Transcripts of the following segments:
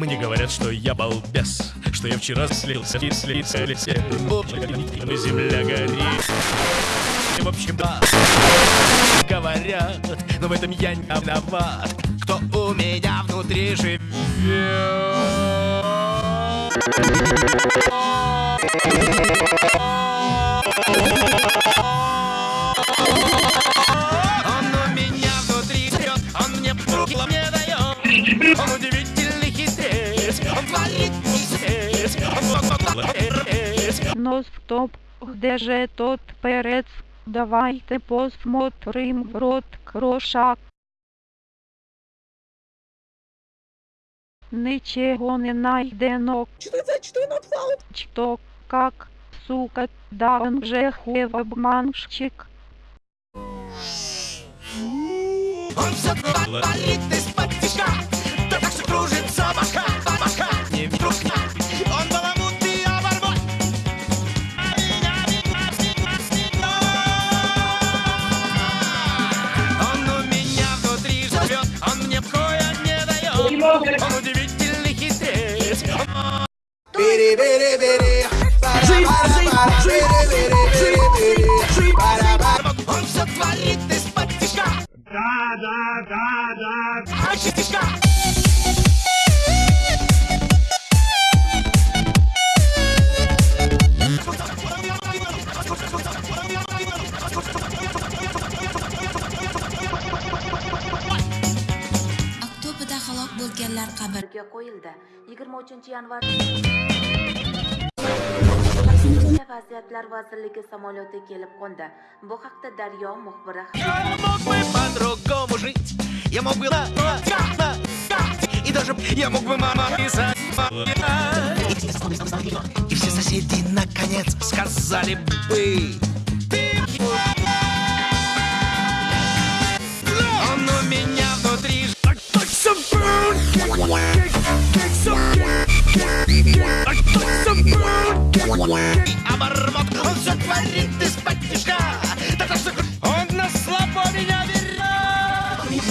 Мне говорят, что я балбес, что я вчера слился и слился лесе. Но земля горит. В общем, да, говорят, но в этом я не виноват. Кто у меня внутри живет. Он у меня внутри живет, он мне руки не дает. Он удивительный здесь. Но стоп, где же тот перец? Давайте посмотрим в рот кроша. Нічого не найдено. Что это? Что написал? Что, как, сука, да он же хуев обманщик. Он все Он все творит из-под. Да, да, да, да. А bo'lganlar qabrga qo'yildi. 23 yanvar vaziyatlar vazirligi samolyoti kelib qo'ndi. Bu haqda Daryo muxbiri Я мог бы на, на, на, и даже я мог бы мама писать. И все соседи наконец сказали бы. Он.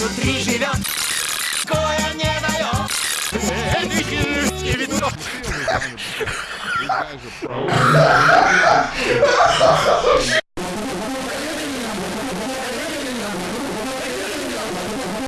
Внутри живет. Кое не дает. И видно.